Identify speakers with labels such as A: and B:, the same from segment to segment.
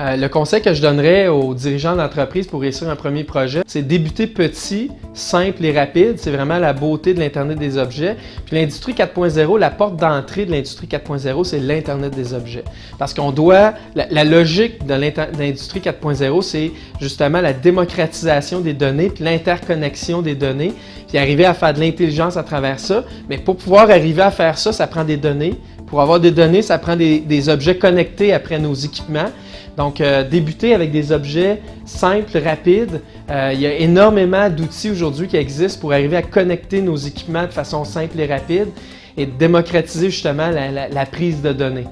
A: Euh, le conseil que je donnerais aux dirigeants d'entreprise pour réussir un premier projet, c'est débuter petit, simple et rapide. C'est vraiment la beauté de l'Internet des objets. Puis l'industrie 4.0, la porte d'entrée de l'industrie 4.0, c'est l'Internet des objets. Parce qu'on doit, la, logique de l'industrie 4.0, c'est justement la démocratisation des données, puis l'interconnexion des données, puis arriver à faire de l'intelligence à travers ça. Mais pour pouvoir arriver à faire ça, ça prend des données. Pour avoir des données, ça prend des objets connectés après nos équipements. Donc, euh, débuter avec des objets simples, rapides. Euh, il y a énormément d'outils aujourd'hui qui existent pour arriver à connecter nos équipements de façon simple et rapide et démocratiser justement la, prise de données.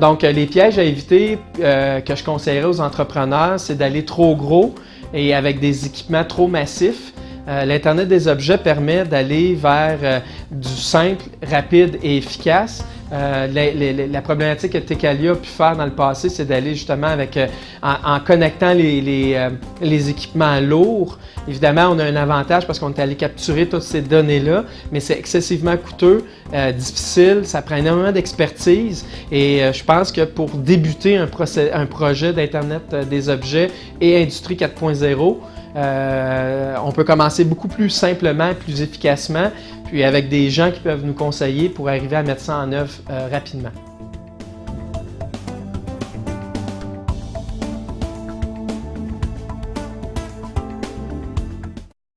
A: Donc, euh, les pièges à éviter que je conseillerais aux entrepreneurs, c'est d'aller trop gros et avec des équipements trop massifs. L'Internet des objets permet d'aller vers du simple, rapide et efficace, euh, la problématique que Tecalia a pu faire dans le passé, c'est d'aller justement avec, euh, en, connectant les, euh, les, équipements lourds. Évidemment, on a un avantage parce qu'on est allé capturer toutes ces données-là, mais c'est excessivement coûteux, difficile, ça prend énormément d'expertise et je pense que pour débuter un projet d'Internet des objets et Industrie 4.0, on peut commencer beaucoup plus simplement, plus efficacement, puis avec des gens qui peuvent nous conseiller pour arriver à mettre ça en œuvre euh, rapidement.